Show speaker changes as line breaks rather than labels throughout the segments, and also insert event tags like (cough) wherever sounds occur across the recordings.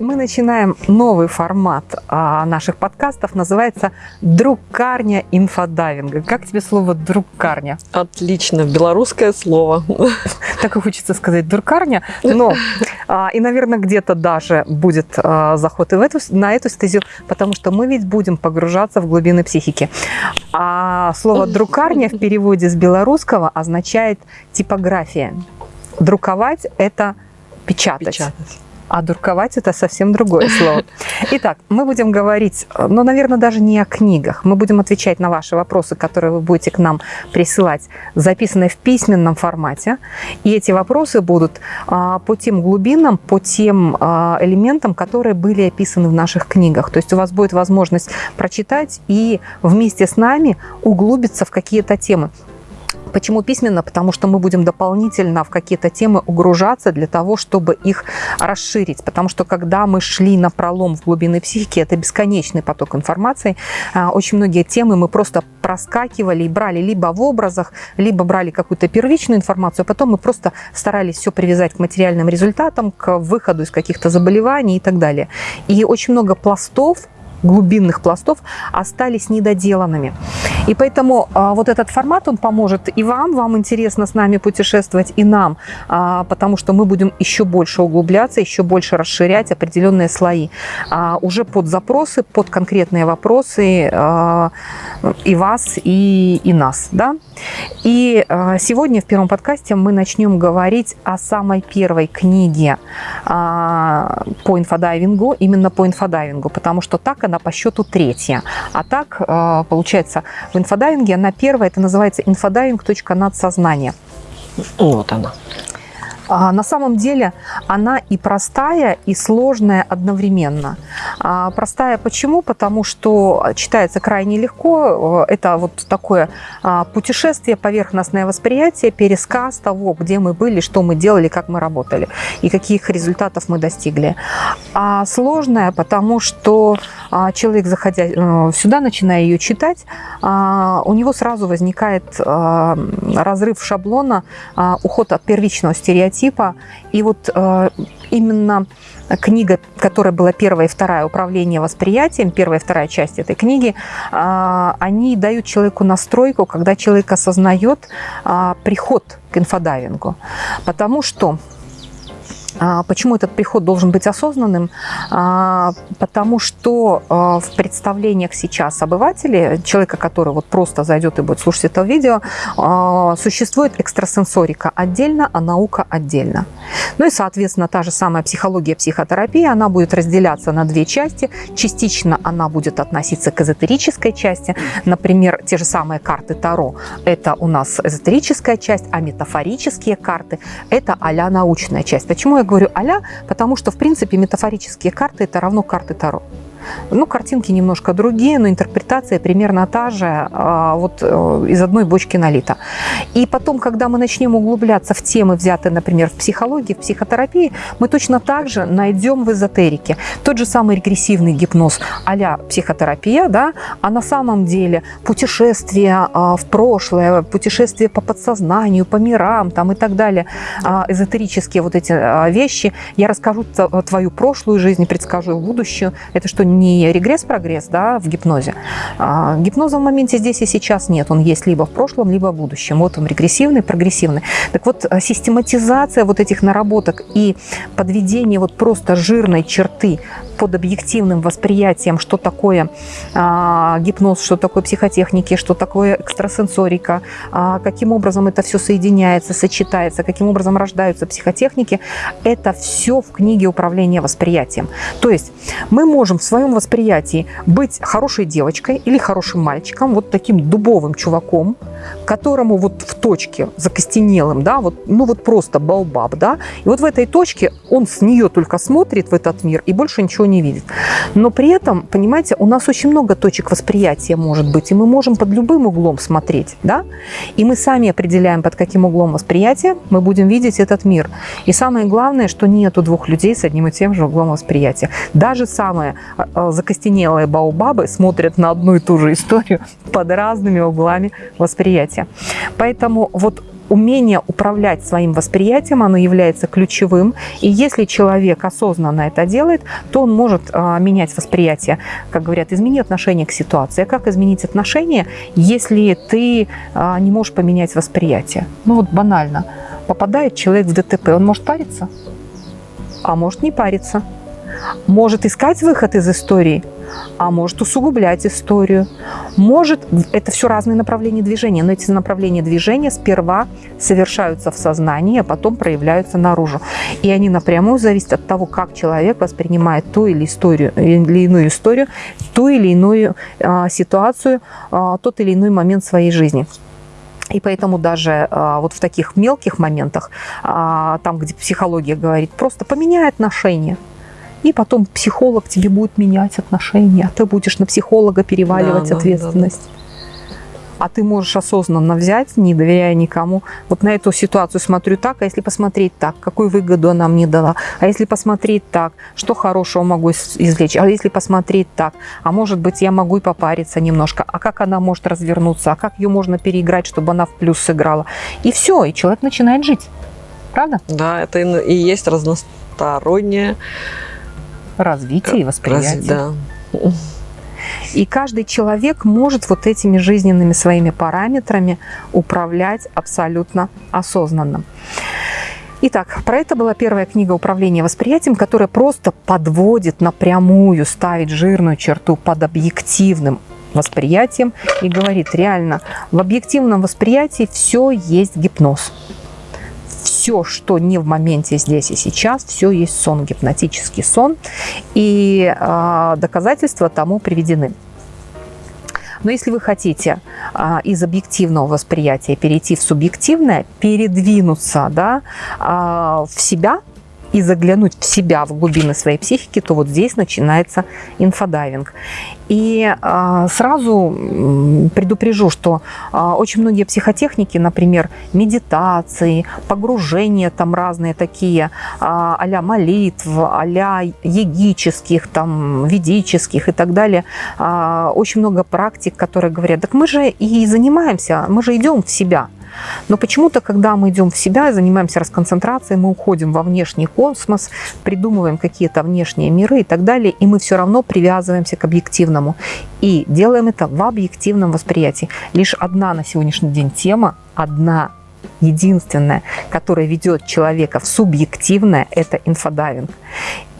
Мы начинаем новый формат а, наших подкастов, называется «Друкарня инфодайвинга». Как тебе слово «друкарня»?
Отлично, белорусское слово. (laughs)
Так и хочется сказать «друкарня», но а, и, наверное, где-то даже будет а, заход и в эту, на эту стезю, потому что мы ведь будем погружаться в глубины психики. А слово «друкарня» в переводе с белорусского означает «типография». Друковать – это печатать.
Печатать.
А дурковать это совсем другое слово. Итак, мы будем говорить, ну, наверное, даже не о книгах. Мы будем отвечать на ваши вопросы, которые вы будете к нам присылать, записанные в письменном формате. И эти вопросы будут а, по тем глубинам, по тем а, элементам, которые были описаны в наших книгах. То есть у вас будет возможность прочитать и вместе с нами углубиться в какие-то темы. Почему письменно? Потому что мы будем дополнительно в какие-то темы угружаться для того, чтобы их расширить. Потому что когда мы шли на пролом в глубины психики, это бесконечный поток информации. А, очень многие темы мы просто проскакивали и брали либо в образах, либо брали какую-то первичную информацию, а потом мы просто старались все привязать к материальным результатам, к выходу из каких-то заболеваний и так далее. И очень много пластов глубинных пластов остались недоделанными. И поэтому а, вот этот формат, он поможет и вам, вам интересно с нами путешествовать, и нам, а, потому что мы будем еще больше углубляться, еще больше расширять определенные слои. А, уже под запросы, под конкретные вопросы а, и вас, и, и нас. Да? И а, сегодня в первом подкасте мы начнем говорить о самой первой книге а, по инфодайвингу, именно по инфодайвингу, потому что так она по счету третья. А так, а, получается, в инфодайвинге она первая, это называется инфодайвинг. Надсознание.
Вот она.
А, на самом деле она и простая, и сложная одновременно. А, простая почему? Потому что читается крайне легко. Это вот такое а, путешествие, поверхностное восприятие, пересказ того, где мы были, что мы делали, как мы работали и каких результатов мы достигли. А сложная, потому что человек, заходя э, сюда, начиная ее читать, у него сразу возникает разрыв шаблона, уход от первичного стереотипа, типа. И вот э, именно книга, которая была первая и вторая, «Управление восприятием», первая и вторая часть этой книги, э, они дают человеку настройку, когда человек осознает э, приход к инфодайвингу. Потому что почему этот приход должен быть осознанным? А, потому что а, в представлениях сейчас обывателей, человека, который вот просто зайдет и будет слушать это видео, существует экстрасенсорика отдельно, а наука отдельно. Ну и, соответственно, та же самая психология, психотерапия, она будет разделяться на две части. Частично она будет относиться к эзотерической части. Например, те же самые карты Таро – это у нас эзотерическая часть, а метафорические карты – это а научная часть. Почему я говорю «аля», потому что, в принципе, метафорические карты – это равно карты Таро. Ну, картинки немножко другие, но интерпретация примерно та же, а, вот э, из одной бочки налита. И потом, когда мы начнем углубляться в темы, взятые, например, в психологии, в психотерапии, мы точно так же найдем в эзотерике тот же самый регрессивный гипноз а психотерапия, да, а на самом деле путешествие а, в прошлое, путешествие по подсознанию, по мирам там и так далее, а, эзотерические вот эти вещи. Я расскажу твою прошлую жизнь, предскажу будущую. Это что, не регресс-прогресс да, в гипнозе. А гипноза в моменте здесь и сейчас нет. Он есть либо в прошлом, либо в будущем. Вот он регрессивный, прогрессивный. Так вот, э, систематизация вот этих наработок и подведение вот просто жирной черты под объективным восприятием, что такое а, гипноз, что такое психотехники, что такое экстрасенсорика, а, каким образом это все соединяется, сочетается, каким образом рождаются психотехники, это все в книге управления восприятием. То есть мы можем в своем восприятии быть хорошей девочкой или хорошим мальчиком, вот таким дубовым чуваком, которому вот в точке закостенелым, да, вот, ну вот просто балбаб, да, и вот в этой точке он с нее только смотрит в этот мир и больше ничего не видит. Но при этом, понимаете, у нас очень много точек восприятия может быть, и мы можем под любым углом смотреть, да, и мы сами определяем, под каким углом восприятия мы будем видеть этот мир. И самое главное, что нету двух людей с одним и тем же углом восприятия. Даже самые а, а, закостенелые баобабы смотрят на одну и ту же историю (laughs) под разными углами восприятия. Поэтому вот умение управлять своим восприятием, оно является ключевым. И если человек осознанно это делает, то он может а, менять восприятие. Как говорят, измени отношение к ситуации. А как изменить отношение, если ты а, не можешь поменять восприятие? Ну вот банально. Попадает человек в ДТП, он может париться? А может не париться. Может искать выход из истории, а может усугублять историю. Может, это все разные направления движения, но эти направления движения сперва совершаются в сознании, а потом проявляются наружу. И они напрямую зависят от того, как человек воспринимает ту или, историю, или иную историю, ту или иную а, ситуацию, а, тот или иной момент своей жизни. И поэтому даже а, вот в таких мелких моментах, а, там, где психология говорит, просто поменяй отношения – и потом психолог тебе будет менять отношения, а ты будешь на психолога переваливать да, ответственность. Да, да. А ты можешь осознанно взять, не доверяя никому. Вот на эту ситуацию смотрю так, а если посмотреть так, какую выгоду она мне дала? А если посмотреть так, что хорошего могу извлечь? А если посмотреть так, а может быть я могу и попариться немножко? А как она может развернуться? А как ее можно переиграть, чтобы она в плюс сыграла? И все, и человек начинает жить. Правда?
Да, это и есть разностороннее
развитие и восприятие. да. И каждый человек может вот этими жизненными своими параметрами управлять абсолютно осознанно. Итак, про это была первая книга «Управление восприятием», которая просто подводит напрямую, ставит жирную черту под объективным восприятием и говорит, реально, в объективном восприятии все есть гипноз все, что не в моменте здесь и сейчас, все есть сон, гипнотический сон. И э, доказательства тому приведены. Но если вы хотите а, из объективного восприятия перейти в субъективное, передвинуться да, а, в себя, и заглянуть в себя, в глубины своей психики, то вот здесь начинается инфодайвинг. И э, сразу предупрежу, что э, очень многие психотехники, например, медитации, погружения там разные такие, э, а молитв, а йогических, там, ведических и так далее, э, очень много практик, которые говорят, так мы же и занимаемся, мы же идем в себя. Но почему-то, когда мы идем в себя занимаемся расконцентрацией, мы уходим во внешний космос, придумываем какие-то внешние миры и так далее, и мы все равно привязываемся к объективному. И делаем это в объективном восприятии. Лишь одна на сегодняшний день тема, одна единственное, которое ведет человека в субъективное, это инфодайвинг.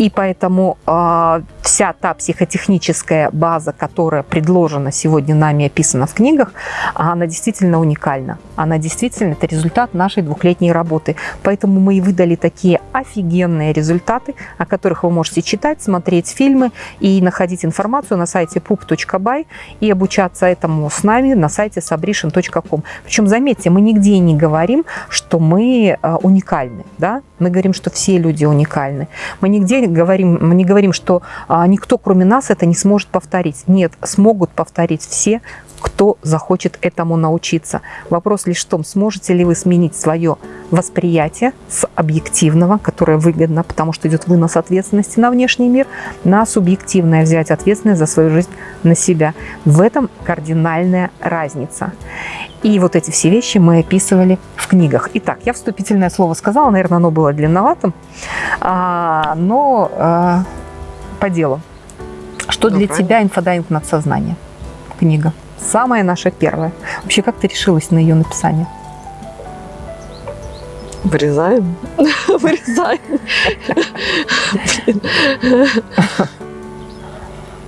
И поэтому э, вся та психотехническая база, которая предложена сегодня нами, описана в книгах, она действительно уникальна. Она действительно, это результат нашей двухлетней работы. Поэтому мы и выдали такие офигенные результаты, о которых вы можете читать, смотреть фильмы и находить информацию на сайте pup.by и обучаться этому с нами на сайте sabrishin.com. Причем, заметьте, мы нигде не говорим, что мы э, уникальны. Да? Мы говорим, что все люди уникальны. Мы нигде говорим, мы не говорим, что а, никто, кроме нас, это не сможет повторить. Нет, смогут повторить все, кто захочет этому научиться. Вопрос лишь в том, сможете ли вы сменить свое восприятие с объективного, которое выгодно, потому что идет вынос ответственности на внешний мир, на субъективное, взять ответственность за свою жизнь на себя. В этом кардинальная разница. И вот эти все вещи мы описывали в книгах. Итак, я вступительное слово сказала, наверное, оно было длинноватым, а, но а, по делу. Что ну, для тебя инфодайвинг надсознание? Книга. Самая наша первая. Вообще, как ты решилась на ее написание?
Вырезаем. (laughs) Вырезаем.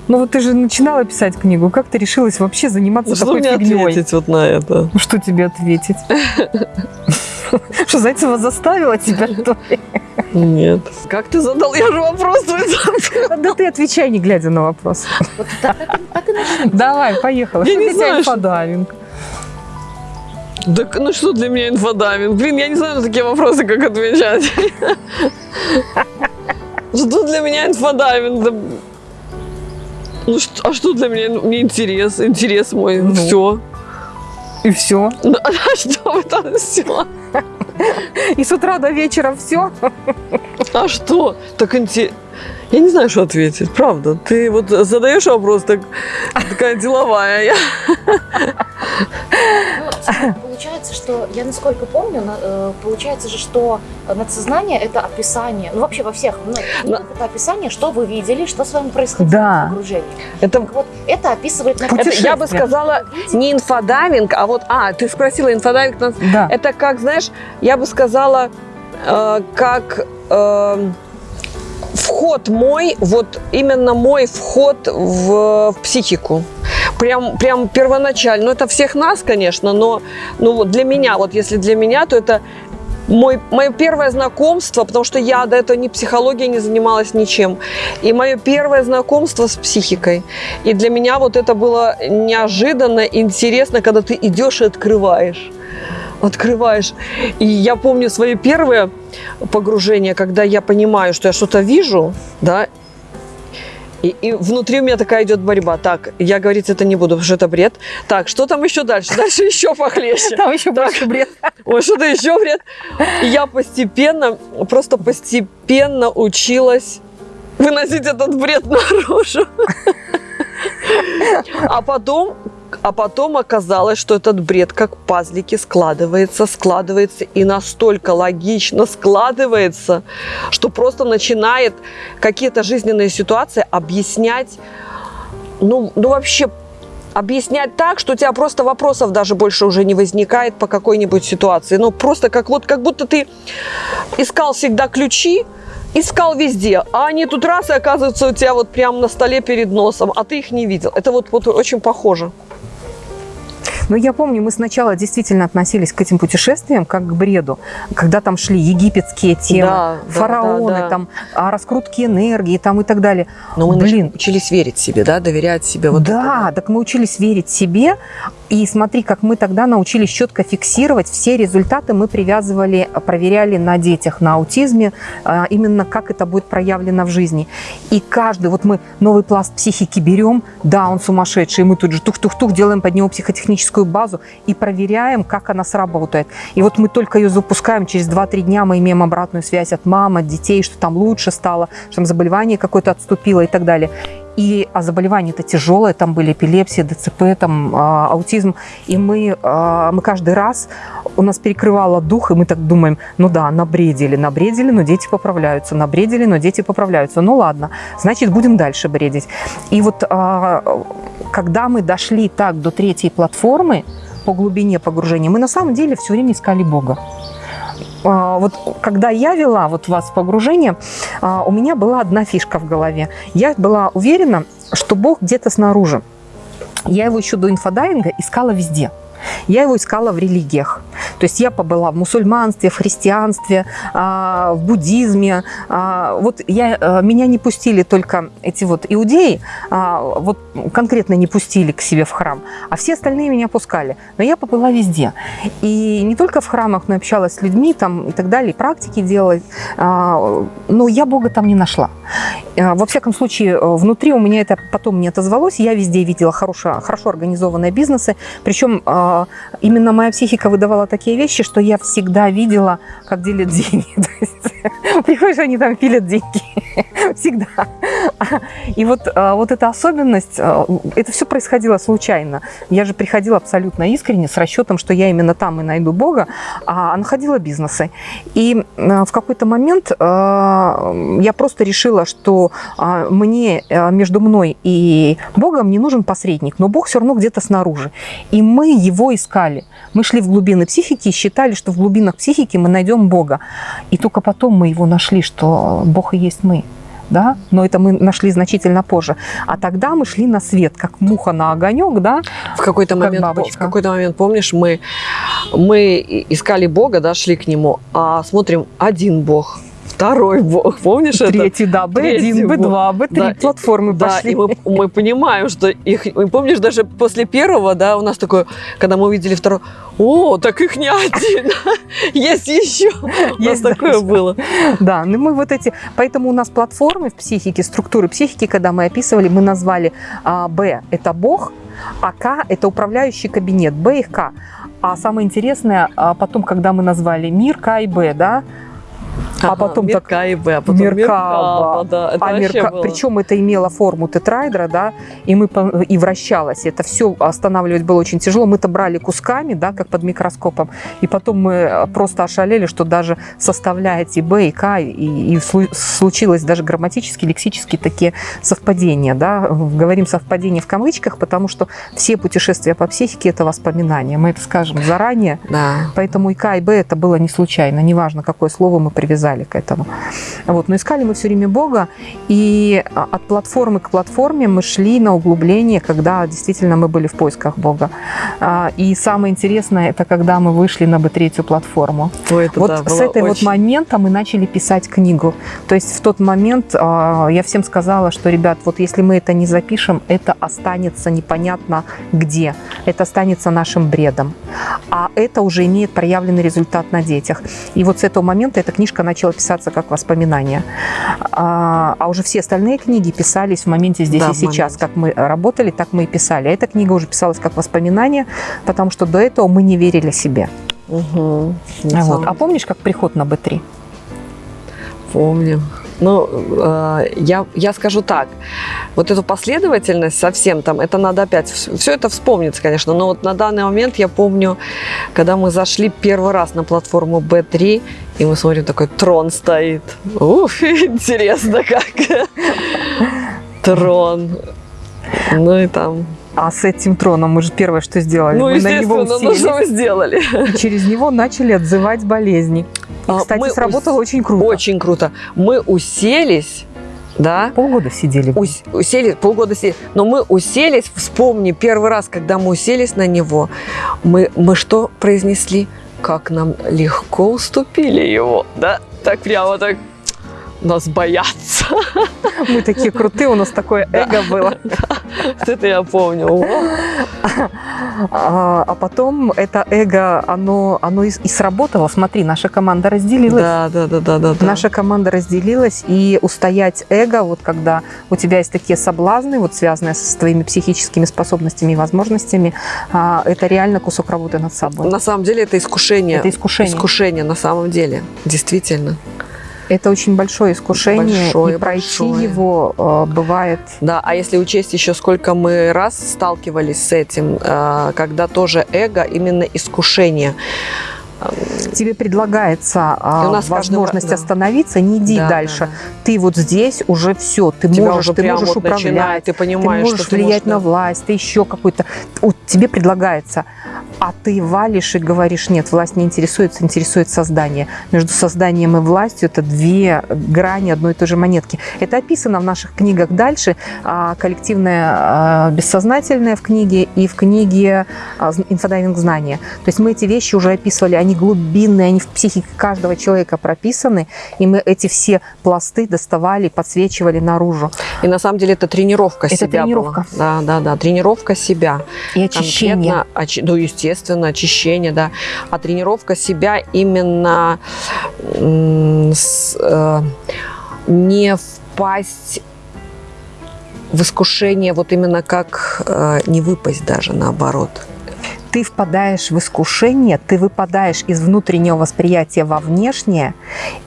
Ну вот ты же начинала писать книгу. Как ты решилась вообще заниматься
что
такой
мне фигней? ответить вот на это?
Ну, что тебе ответить? (laughs) Что, Зайцева заставила тебя, что ли?
Нет. Как ты задал? Я же вопрос
Да ты отвечай, не глядя на вопрос. Давай, поехала.
Я не знаю,
инфодайвинг?
Так, ну что для меня инфодайвинг? Блин, я не знаю на такие вопросы, как отвечать. Что для меня инфодайвинг? Ну, что, а что для меня? Мне интерес, интерес мой, ну, все.
И все?
Ну, (laughs) а что (laughs) это все?
И с утра до вечера все?
А что? Так интересно. Я не знаю, что ответить, правда. Ты вот задаешь вопрос, так, такая деловая. Я...
Ну, получается, что, я насколько помню, э, получается же, что надсознание – это описание, ну вообще во всех многих книгах это описание, что вы видели, что с вами происходило
Да.
в погружении.
Это,
Так вот, это описывает на
это я бы сказала не инфодайвинг, а вот, а, ты спросила инфодайвинг, на-
Да.
это как, знаешь, я бы сказала, э, как э, вход мой, вот именно мой вход в, в психику. Прям, прям первоначально. Ну, это всех нас, конечно, но ну, вот для меня, вот если для меня, то это мой, мое первое знакомство, потому что я до этого ни психологией не занималась ничем, и мое первое знакомство с психикой. И для меня вот это было неожиданно, интересно, когда ты идешь и открываешь. Открываешь. И я помню свои первые погружения, когда я понимаю, что я что-то вижу, да, и, и внутри у меня такая идет борьба. Так, я говорить это не буду, потому что это бред. Так, что там еще дальше? Дальше еще похлеще.
Там еще больше бред.
Ой, что-то еще бред. И я постепенно, просто постепенно училась выносить этот бред наружу. А потом, а потом оказалось, что этот бред как пазлики складывается, складывается и настолько логично складывается, что просто начинает какие-то жизненные ситуации объяснять, ну, ну вообще объяснять так, что у тебя просто вопросов даже больше уже не возникает по какой-нибудь ситуации. Ну, просто как вот, как будто ты искал всегда ключи, искал везде, а они тут раз и оказываются у тебя вот прямо на столе перед носом, а ты их не видел. Это вот, вот очень похоже.
Но я помню, мы сначала действительно относились к этим путешествиям как к бреду, когда там шли египетские темы,
Да, да,
фараоны,
да, да.
там, а, раскрутки энергии там и так далее.
Но мы
Блин.
учились верить себе, да, доверять себе. Вот
да,
это,
так мы учились верить себе. И смотри, как мы тогда научились четко фиксировать все результаты, мы привязывали, проверяли на детях, на аутизме, а, именно как это будет проявлено в жизни. И каждый, вот мы новый пласт психики берем, да, он сумасшедший, и мы тут же тух-тух-тух делаем под него психотехническую базу и проверяем, как она сработает. И вот мы только ее запускаем, через 2-3 дня мы имеем обратную связь от мам, от детей, что там лучше стало, что там заболевание какое-то отступило и так далее. И а заболевания-то тяжелые, там были эпилепсия, ДЦП, там а, аутизм. И мы, а, мы каждый раз, у нас перекрывало дух, и мы так думаем, ну да, набредили, набредили, но дети поправляются, набредили, но дети поправляются. Ну ладно, значит, будем дальше бредить. И вот а, когда мы дошли так до третьей платформы по глубине погружения, мы на самом деле все время искали Бога. А, Вот когда я вела вот вас в погружение, а, у меня была одна фишка в голове. Я была уверена, что Бог где-то снаружи. Я его еще до инфодайинга искала везде. Я его искала в религиях. То есть я побыла в мусульманстве, в христианстве, а, в буддизме. А, Вот я, э, меня не пустили только эти вот иудеи, а, вот конкретно не пустили к себе в храм, а все остальные меня пускали. Но я побыла везде. И не только в храмах, но и общалась с людьми там и так далее, практики делала. Но я Бога там не нашла. Во всяком случае, э, внутри у меня это потом не отозвалось. Я везде видела хорошо, хорошо организованные бизнесы. Причем именно моя психика выдавала такие вещи, что я всегда видела, как делят деньги. (laughs) Приходишь, они там пилят деньги. (laughs) Всегда. И вот, а, вот эта особенность, а, это все происходило случайно. Я же приходила абсолютно искренне, с расчетом, что я именно там и найду Бога, а находила бизнесы. И а, в какой-то момент а, я просто решила, что а, мне, а, между мной и Богом не нужен посредник, но Бог все равно где-то снаружи. И мы его искали. Мы шли в глубины психики и считали, что в глубинах психики мы найдем Бога. И только потом мы его нашли, что Бог и есть мы. Да? Но это мы нашли значительно позже. А тогда мы шли на свет, как муха на огонек, да?
В какой-то
Как
момент,
бабочка.
в какой-то момент, помнишь, мы, мы искали Бога, да, шли к нему, а смотрим, один Бог, второй Бог, помнишь это?
Третий, да,
Третий
B1, B2, B3
Да,
платформы
Да,
пошли.
и мы, мы понимаем, что их... и Помнишь, даже после первого, да, у нас такое, когда мы увидели второй, о, так их не один, (laughs) есть еще. У нас (laughs) такое было.
Да, ну мы вот эти, поэтому у нас платформы в психике, структуры психики, когда мы описывали, мы назвали а, Б – это Бог, а К – это управляющий кабинет, Б и К. А самое интересное, а потом, когда мы назвали мир К и Б, да, а потом так
а потом
мир
мир
К,
К, да, это
а
вообще
мерка-
было.
Причем это имело форму тетрайдера, да, и мы и вращалось. Это все останавливать было очень тяжело. Мы-то брали кусками, да, как под микроскопом, и потом мы э, просто ошалели, что даже составляя эти Б и К, и, и слу- случилось даже грамматически, лексически такие совпадения, да. Говорим совпадения в кавычках, потому что все путешествия по психике это воспоминания. Мы это скажем заранее,
Да.
Поэтому и К, и Б это было не случайно, неважно, какое слово мы привязали к этому. Вот. Но искали мы все время Бога, и а, от платформы к платформе мы шли на углубление, когда действительно мы были в поисках Бога. А, И самое интересное, это когда мы вышли на Б3 платформу.
Ой, это
Вот
да,
с этого вот
очень-
момента мы начали писать книгу. То есть в тот момент а, я всем сказала, что, ребят, вот если мы это не запишем, это останется непонятно где. Это останется нашим бредом. А это уже имеет проявленный результат на детях. И вот с этого момента эта книжка начала писаться как воспоминание. А, а уже все остальные книги писались в моменте здесь
Да,
и сейчас.
моменте.
Как мы работали, так мы и писали. А эта книга уже писалась как воспоминание, потому что до этого мы не верили себе.
Мгм.
Вот. А помнишь, как приход на Б3?
Помню. Ну, э, я, я скажу так, вот эту последовательность совсем там, это надо опять, все это вспомнится, конечно, но вот на данный момент я помню, когда мы зашли первый раз на платформу B3, и мы смотрим, такой трон стоит. Ух, (laughs) интересно как. (laughs) Трон. Ну и там.
А с этим троном мы же первое, что сделали,
Ну,
мы на него
естественно, ну
уселись,
мы сделали?
и через него начали отзывать болезни.
А,
кстати,
мы
сработало
ус-
очень круто.
Очень круто. Мы уселись, да,
Полгода сидели.
Ус- уселись, полгода сидели. Но мы уселись, вспомни, первый раз, когда мы уселись на него, мы, мы что произнесли? Как нам легко уступили его, да? Так прямо так нас боятся.
Мы такие крутые, у нас такое эго было.
Это я помню.
А, а потом это эго, оно, оно и, сработало. Смотри, наша команда разделилась.
Да, да, да, да, да. да.
Наша команда разделилась, и устоять эго, вот когда у тебя есть такие соблазны, вот связанные с твоими психическими способностями и возможностями, а, это реально кусок работы над собой.
На самом деле это искушение.
Это искушение.
Искушение на самом деле. Действительно.
Это очень большое искушение,
Большое,
и пройти
большое.
его э, бывает.
Да, а если учесть еще, сколько мы раз сталкивались с этим, э, когда тоже эго, именно искушение.
Тебе предлагается а,
у нас
возможность
да.
остановиться, не иди
Да,
дальше.
да, да.
Ты вот здесь уже все, ты
Тебя
можешь, ты можешь
вот
управлять.
начинает, ты
ты
понимаешь,
можешь
что ты
влиять
можешь,
на власть, ты еще какой-то... Вот тебе предлагается, а ты валишь и говоришь, нет, власть не интересуется, интересует создание. Между созданием и властью это две грани одной и той же монетки. Это описано в наших книгах дальше, а, коллективное а, бессознательное в книге и в книге инфодайвинг знания. То есть мы эти вещи уже описывали, они глубинные, они в психике каждого человека прописаны, и мы эти все пласты доставали, подсвечивали наружу.
И на самом деле это тренировка
Это
себя
тренировка.
была. Да, да, да, тренировка себя.
И очищение.
Конкретно, очи- ну, естественно, очищение, да. А тренировка себя именно с, э, не впасть в искушение, вот именно как э, не выпасть даже, наоборот.
Ты впадаешь в искушение, ты выпадаешь из внутреннего восприятия во внешнее,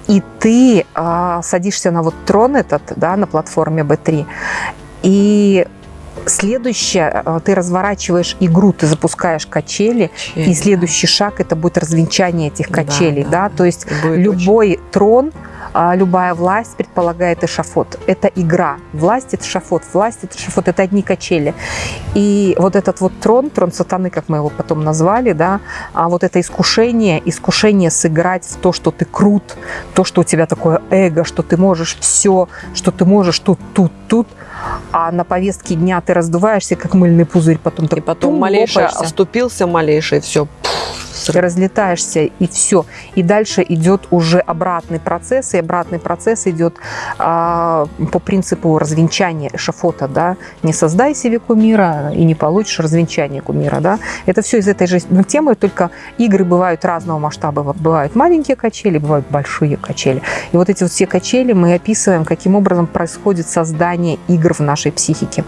и ты а, садишься на вот трон этот, да, на платформе B3, и следующее, а, ты разворачиваешь игру, ты запускаешь качели, и следующий шаг это будет развенчание этих
Да,
качелей,
да,
да, то есть
Будет очень-
любой трон, любая власть предполагает эшафот. Это игра. Власть – это шафот, власть – это шафот, это одни качели. И вот этот вот трон, трон сатаны, как мы его потом назвали, да, а вот это искушение, искушение сыграть в то, что ты крут, то, что у тебя такое эго, что ты можешь все, что ты можешь тут, тут, тут, а на повестке дня ты раздуваешься, как мыльный пузырь, потом
И потом
лопаешься
оступился малейшее, все.
Ты разлетаешься, и все. И дальше идет уже обратный процесс, и обратный процесс идет а, по принципу развенчания эшафота, да. Не создай себе кумира, и не получишь развенчание кумира, да. Это все из этой же ну, темы, только игры бывают разного масштаба. Бывают маленькие качели, бывают большие качели. И вот эти вот все качели мы описываем, каким образом происходит создание игр в нашей психике.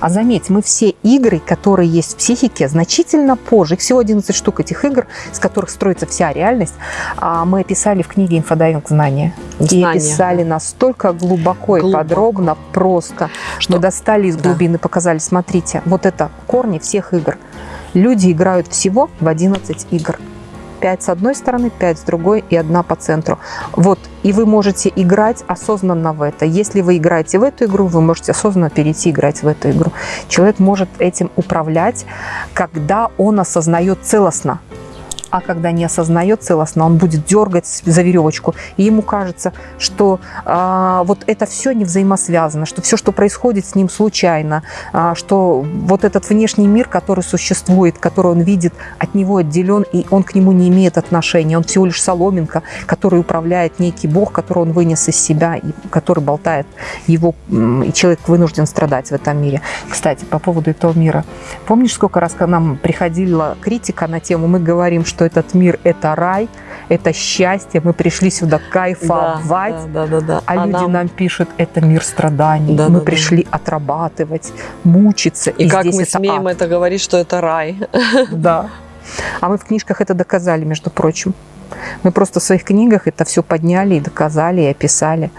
А заметь, мы все игры, которые есть в психике, значительно позже, их всего 11 штук этих игр, с которых строится вся реальность, а, мы описали в книге «Инфодайвинг знания». И
Знания,
писали настолько глубоко, и
Глубоко.
подробно, просто, что
Что-
достали из
да.
глубины, показали, смотрите, вот это корни всех игр. Люди играют всего в 11 игр. 5 с одной стороны, 5 с другой и одна по центру. Вот, и вы можете играть осознанно в это. Если вы играете в эту игру, вы можете осознанно перейти играть в эту игру. Человек может этим управлять, когда он осознает целостно. А когда не осознает целостно, он будет дергать за веревочку. И ему кажется, что а, вот это все не взаимосвязано, что все, что происходит с ним случайно, а, что вот этот внешний мир, который существует, который он видит, от него отделен, и он к нему не имеет отношения. Он всего лишь соломинка, который управляет некий бог, который он вынес из себя, и который болтает его, и человек вынужден страдать в этом мире. Кстати, по поводу этого мира. Помнишь, сколько раз к нам приходила критика на тему, мы говорим, что этот мир – это рай, это счастье, мы пришли сюда кайфовать,
Да, да, да, да.
а, люди нам... пишут, это мир страданий.
Да,
мы
да, да.
пришли отрабатывать, мучиться.
И, как
здесь
мы
это
смеем
ад.
это говорить, что это рай.
Да. А мы в книжках это доказали, между прочим. Мы просто в своих книгах это все подняли и доказали, и описали.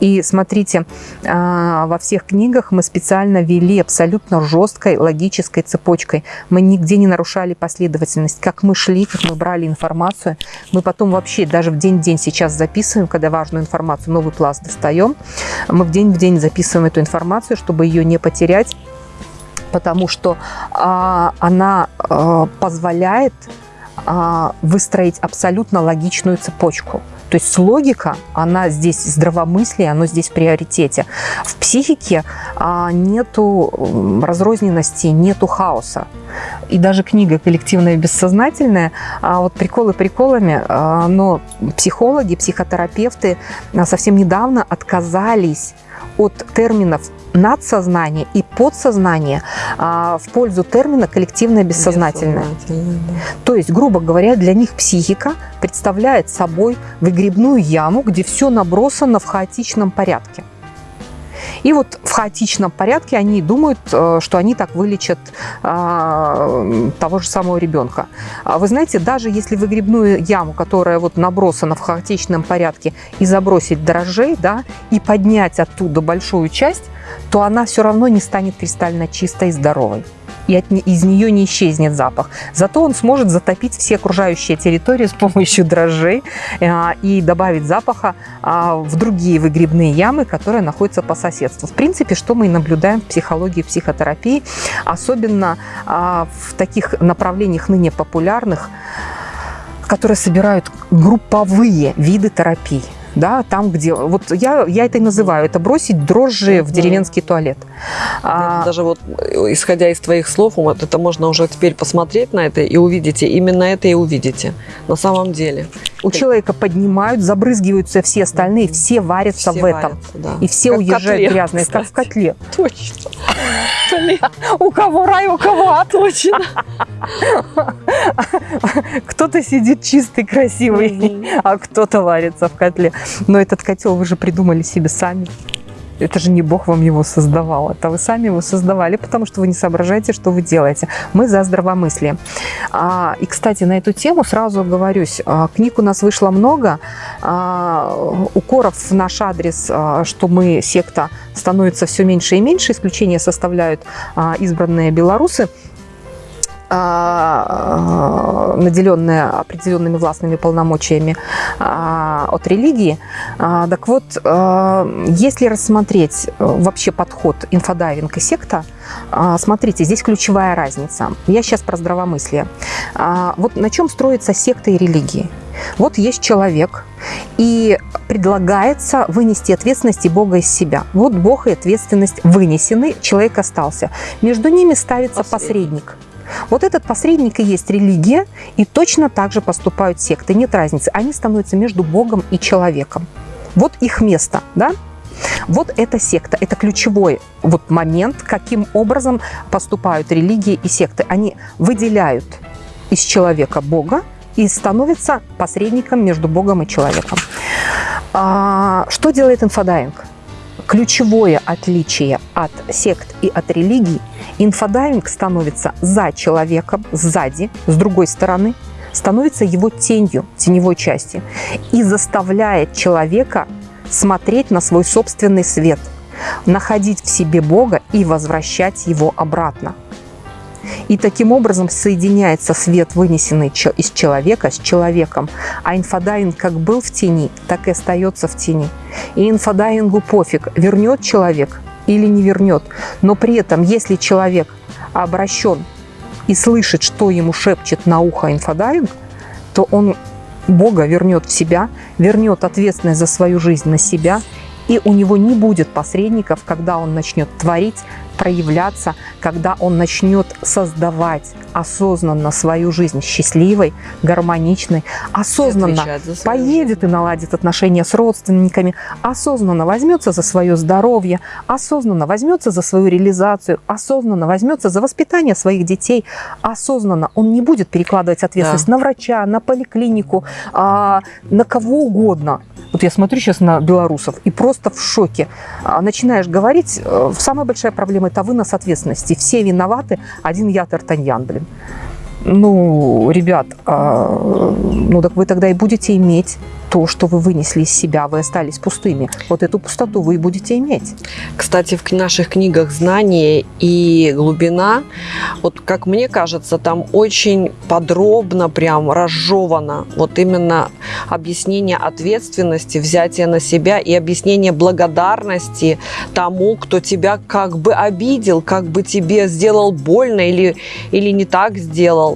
И смотрите, а, во всех книгах мы специально вели абсолютно жесткой логической цепочкой. Мы нигде не нарушали последовательность. Как мы шли, как мы брали информацию, мы потом вообще даже в день-день сейчас записываем, когда важную информацию, новый пласт достаем, мы в день в день записываем эту информацию, чтобы ее не потерять, потому что а, она а, позволяет выстроить абсолютно логичную цепочку. То есть логика, она здесь здравомыслие, оно здесь в приоритете. В психике а, нету разрозненности, нету хаоса. И даже книга «Коллективное бессознательное», а, вот приколы приколами, а, но психологи, психотерапевты а, совсем недавно отказались от терминов надсознание и подсознание а, в пользу термина коллективное бессознательное.
Бессознательное, да.
То есть, грубо говоря, для них психика представляет собой выгребную яму, где все набросано в хаотичном порядке. И вот в хаотичном порядке они думают, э, что они так вылечат а, того же самого ребенка. А Вы знаете, даже если выгребную яму, которая вот набросана в хаотичном порядке, и забросить дрожжей, да, и поднять оттуда большую часть, то она все равно не станет кристально чистой и здоровой. И от из нее не исчезнет запах. Зато он сможет затопить все окружающие территории с помощью дрожжей а, и добавить запаха а, в другие выгребные ямы, которые находятся по соседству. В принципе, что мы и наблюдаем в психологии, психотерапии, особенно а, в таких направлениях ныне популярных, которые собирают групповые виды терапий. Да, там, где... Вот я, я это и называю. Это бросить дрожжи в деревенский туалет. А,
Даже вот, э, исходя из твоих слов, вот это можно уже теперь посмотреть на это и увидите. Именно это и увидите. На самом деле.
у человека поднимают, забрызгиваются все остальные, все варятся
Все
в этом.
варятся, да.
И все
Как
уезжают
котле,
грязные, как в
кстати.
котле.
Точно. Блин,
У кого рай, у кого ад.
Точно.
Кто-то сидит чистый, красивый, а кто-то варится в котле. Но этот котел вы же придумали себе сами. Это же не Бог вам его создавал, это вы сами его создавали, потому что вы не соображаете, что вы делаете. Мы за здравомыслие. А, и, кстати, на эту тему сразу оговорюсь. а, Книг у нас вышло много. а, Укоров в наш адрес, что мы секта становится все меньше и меньше. Исключение составляют избранные белорусы а, наделенные определенными властными полномочиями а, от религии. А, Так вот, а, если рассмотреть э, вообще подход инфодайвинг и секта, а, смотрите, здесь ключевая разница. Я сейчас про здравомыслие. А, Вот на чем строится секта и религии? Вот есть человек, и предлагается вынести ответственность и Бога из себя. Вот Бог и ответственность вынесены, человек остался. Между ними ставится
Посредник.
посредник. Вот этот посредник и есть религия, и точно так же поступают секты. Нет разницы. Они становятся между Богом и человеком. Вот их место, да? Вот эта секта, это ключевой вот момент, каким образом поступают религии и секты. Они выделяют из человека Бога и становятся посредником между Богом и человеком. А, что делает инфодайвинг? Ключевое отличие от сект и от религий – инфодайвинг становится за человеком, сзади, с другой стороны, становится его тенью, теневой части, и заставляет человека смотреть на свой собственный свет, находить в себе Бога и возвращать его обратно. И таким образом соединяется свет, вынесенный из человека, с человеком. А инфодайвинг как был в тени, так и остается в тени. И инфодайвингу пофиг, вернет человек или не вернет. Но при этом, если человек обращен и слышит, что ему шепчет на ухо инфодайвинг, то он Бога вернет в себя, вернет ответственность за свою жизнь на себя, и у него не будет посредников, когда он начнет творить, проявляться, когда он начнет создавать осознанно свою жизнь счастливой, гармоничной, осознанно поедет жизнь. и наладит отношения с родственниками, осознанно возьмется за свое здоровье, осознанно возьмется за свою реализацию, осознанно возьмется за воспитание своих детей, осознанно он не будет перекладывать ответственность да. на врача, на поликлинику, а, на кого угодно. Вот я смотрю сейчас на белорусов и просто в шоке. А, начинаешь говорить, э, самая большая проблема – это вынос ответственности. Все виноваты, один я Тартаньян, блин. Ну, ребят, а, ну так вы тогда и будете иметь то, что вы вынесли из себя, вы остались пустыми. Вот эту пустоту вы и будете иметь.
Кстати, в наших книгах «Знание» и «Глубина», вот как мне кажется, там очень подробно, прям разжевано вот именно объяснение ответственности, взятие на себя и объяснение благодарности тому, кто тебя как бы обидел, как бы тебе сделал больно или, или не так сделал,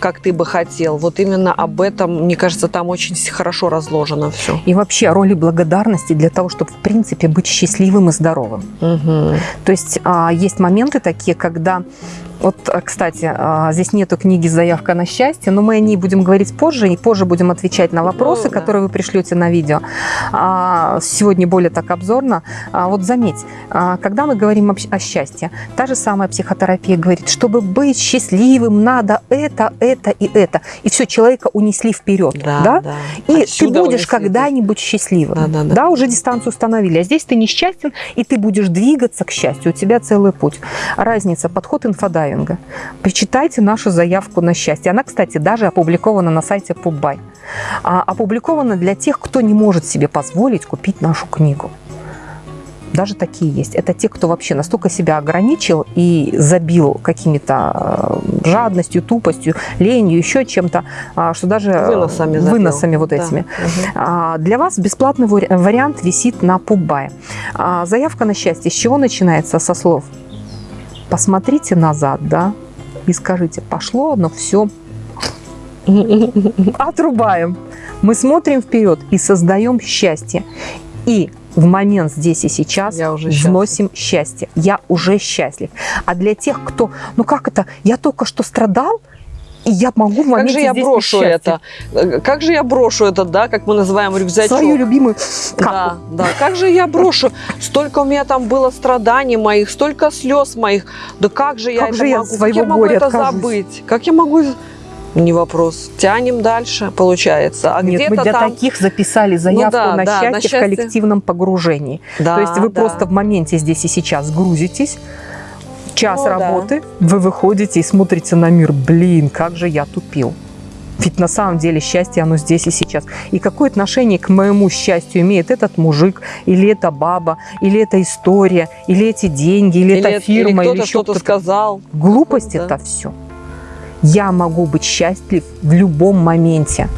как ты бы хотел. Вот именно об этом, мне кажется, там очень хорошо разложено все.
И вообще роли благодарности для того, чтобы, в принципе, быть счастливым и здоровым. Угу. То есть а, есть моменты такие, когда вот, э, кстати, а, здесь нету книги «Заявка на счастье», но мы о ней будем говорить позже, и позже будем отвечать на вопросы, ну, да. которые вы пришлете на видео. А, сегодня более так обзорно. А, вот заметь, когда мы говорим о счастье, та же самая психотерапия говорит, чтобы быть счастливым, надо это, это и это. И все, человека унесли вперед. Да, да? да. И Отсюда ты будешь когда-нибудь счастливым. Да, да, да. да, уже дистанцию установили. А здесь ты несчастен, и ты будешь двигаться к счастью. У тебя целый путь. Разница, подход инфодайв дайвинга. Почитайте нашу заявку на счастье. Она, кстати, даже опубликована на сайте Пуббай. А, опубликована для тех, кто не может себе позволить купить нашу книгу. Даже такие есть. Это те, кто вообще настолько себя ограничил и забил какими-то э, жадностью, тупостью, ленью, еще чем-то, а, что даже выносами, выносами вот этими. Да. Угу. Для вас бесплатный вариант висит на Пуббай. Заявка на счастье с чего начинается? Со слов посмотрите назад, да, и скажите, пошло оно все, отрубаем. Мы смотрим вперед и создаем счастье. И в момент здесь и сейчас я уже вносим счастье. Я уже счастлив. А для тех, кто, ну как это, я только что страдал, и я могу в моменте
Как же я брошу это? Как же я брошу это, да, как мы называем рюкзачок?
Свою любимую.
Да, да. Как же я брошу? Столько у меня там было страданий моих, столько слез моих. Да как же я
как
это
же
могу?
Я своего как я могу
это
откажусь?
забыть? Как я могу... Не вопрос. Тянем дальше, получается.
А Нет, мы для там... таких записали ну заявку ну, да, на, да, счастье на счастье в коллективном погружении. Да, То есть вы да. просто в моменте здесь и сейчас грузитесь, час О, работы, да. вы выходите и смотрите на мир. Блин, как же я тупил. Ведь на самом деле счастье, оно здесь и сейчас. И какое отношение к моему счастью имеет этот мужик, или эта баба, или эта история, или эти деньги, или, или эта фирма,
или, или еще кто-то сказал.
Глупость да. это все. Я могу быть счастлив в любом моменте.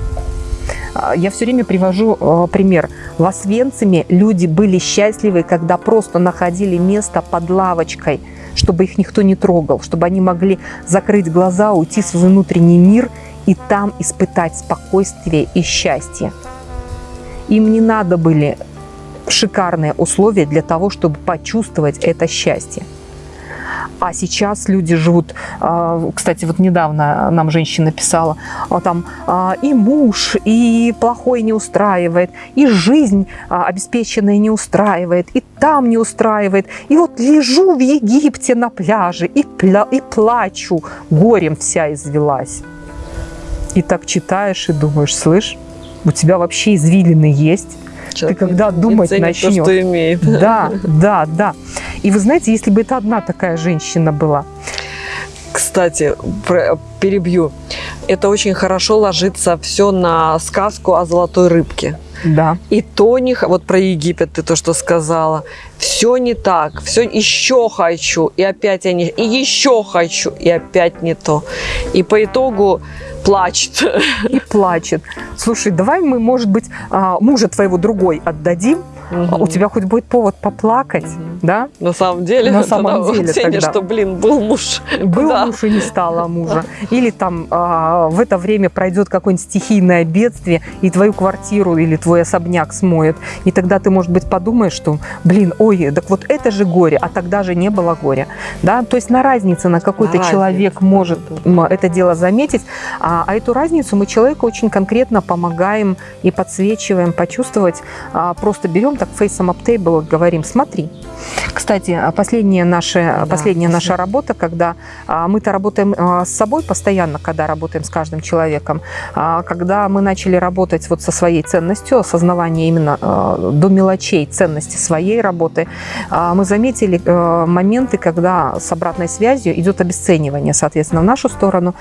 А, я все время привожу э, пример. В Освенциме люди были счастливы, когда просто находили место под лавочкой – чтобы их никто не трогал, чтобы они могли закрыть глаза, уйти в свой внутренний мир и там испытать спокойствие и счастье. Им не надо были шикарные условия для того, чтобы почувствовать это счастье. А сейчас люди живут, а, кстати, вот недавно нам женщина писала, а, там а, и муж, и плохой не устраивает, и жизнь обеспеченная не устраивает, и там не устраивает. И вот лежу в Египте на пляже и, пля и плачу, горем вся извелась. И так читаешь и думаешь, слышь, у тебя вообще извилины есть, Человек ты когда думать начнешь. То,
что имеет. (laughs)
Да, да, да. И вы знаете, если бы это одна такая женщина была,
кстати, перебью. Это очень хорошо ложится все на сказку о золотой рыбке.
Да.
И то не... Вот про Египет ты то, что сказала. Все не так. Все еще хочу. И опять я не... И еще хочу. И опять не то. И по итогу плачет.
И плачет. Слушай, давай мы, может быть, а, мужа твоего другой отдадим, а у тебя хоть будет повод поплакать,
Мгм.
да?
На самом деле.
На самом
тогда
деле тогда.
что, блин, был муж.
Был
Да.
муж и не стало мужа. Или там а, в это время пройдет какое-нибудь стихийное бедствие, и твою квартиру или твой особняк смоет. И тогда ты, может быть, подумаешь, что, блин, ой, так вот это же горе, а тогда же не было горя. Да? То есть на разнице, на какой-то человек может это дело заметить, а, а эту разницу мы человеку очень конкретно помогаем и подсвечиваем почувствовать. А, просто берем так фейсом table говорим, смотри. Кстати, а последняя наша,
Да,
последняя наша работа, когда а, мы-то работаем а, с собой постоянно, когда работаем с каждым человеком, а, когда мы начали работать вот со своей ценностью, осознавание именно а, до мелочей ценности своей работы, а, мы заметили э, моменты, когда с обратной связью идет обесценивание, соответственно, в нашу сторону.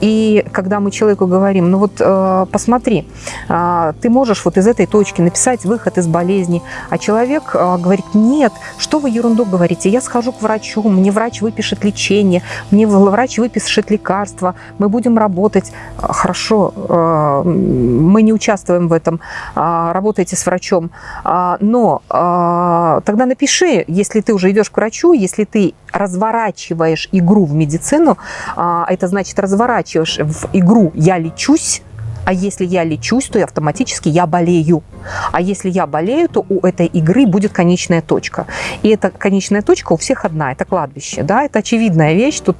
И когда мы человеку говорим, ну вот э, посмотри, а, ты можешь вот из этой точки написать выход из болезни, а человек э, говорит, нет, что вы ерунду говорите, я схожу к врачу, мне врач выпишет лечение, мне врач выпишет лекарства, мы будем работать. А, Хорошо, э, мы не участвуем в этом, а, работайте с врачом, А, но а, тогда напиши, если ты уже идешь к врачу, если ты разворачиваешь игру в медицину, а, это значит разворачиваешь в игру «я лечусь», а если я лечусь, то автоматически я болею. А если я болею, то у этой игры будет конечная точка. И эта конечная точка у всех одна, это кладбище. Да? Это очевидная вещь. Тут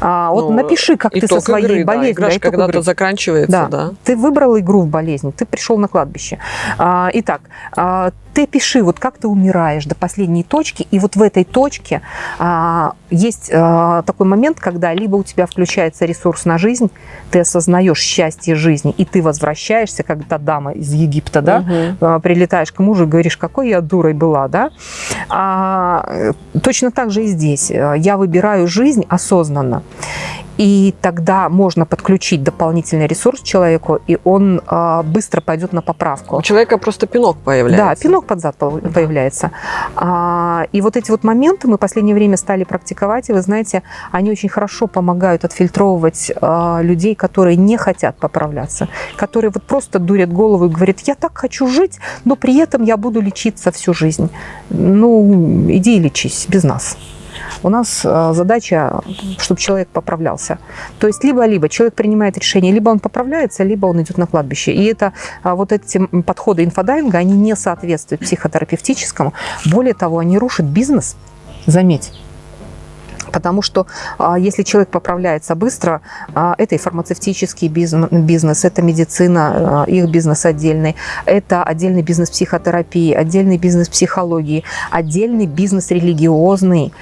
а, вот
Ну,
напиши, как ты со своей
игры,
болезнью.
игра
да,
ж
итог
когда-то заканчивается,
Да.
да.
Ты выбрал игру в болезнь, ты пришел на кладбище. А, Итак, а, ты пиши, вот как ты умираешь до последней точки, и вот в этой точке а, есть а, такой момент, когда либо у тебя включается ресурс на жизнь, ты осознаешь счастье жизни, и ты возвращаешься, как та дама из Египта, да,
Мгм.
А, прилетаешь к мужу и говоришь, какой я дурой была, да? А, э, точно так же и здесь. Э, Я выбираю жизнь осознанно. И тогда можно подключить дополнительный ресурс человеку, и он а, быстро пойдет на поправку.
У человека просто пинок появляется.
Да, пинок под зад пол- появляется. А, и вот эти вот моменты мы в последнее время стали практиковать, и вы знаете, они очень хорошо помогают отфильтровывать а, людей, которые не хотят поправляться, которые вот просто дурят голову и говорят, я так хочу жить, но при этом я буду лечиться всю жизнь. Ну, иди и лечись без нас. У нас а, задача, чтобы человек поправлялся. То есть либо-либо человек принимает решение, либо он поправляется, либо он идет на кладбище. И это а, вот эти подходы инфодайинга, они не соответствуют психотерапевтическому. Более того, они рушат бизнес, заметь. Потому что а, если человек поправляется быстро, а, это и фармацевтический бизнес, это медицина, а, их бизнес отдельный, это отдельный бизнес психотерапии, отдельный бизнес психологии, отдельный бизнес религиозный.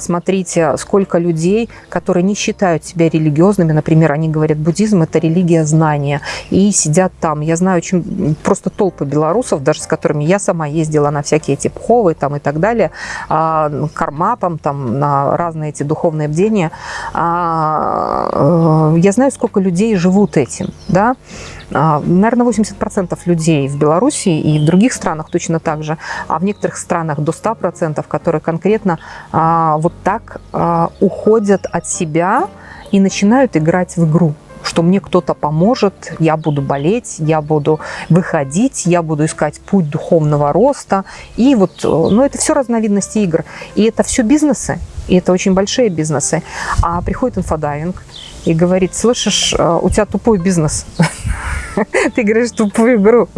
Смотрите, сколько людей, которые не считают себя религиозными, например, они говорят, буддизм – это религия знания, и сидят там. Я знаю очень просто толпы белорусов, даже с которыми я сама ездила на всякие эти пховы там и так далее, кармапам, там, на разные эти духовные бдения. А, э, Я знаю, сколько людей живут этим, да, а, Наверное, 80% людей в Беларуси и в других странах точно так же, а в некоторых странах до 100%, которые конкретно а, вот так а, уходят от себя и начинают играть в игру что мне кто-то поможет, я буду болеть, я буду выходить, я буду искать путь духовного роста. И вот, э, ну, это все разновидности игр. И это все бизнесы, и это очень большие бизнесы. А приходит инфодайвинг и говорит, слышишь, э, у тебя тупой бизнес. (laughs) Ты играешь тупую игру.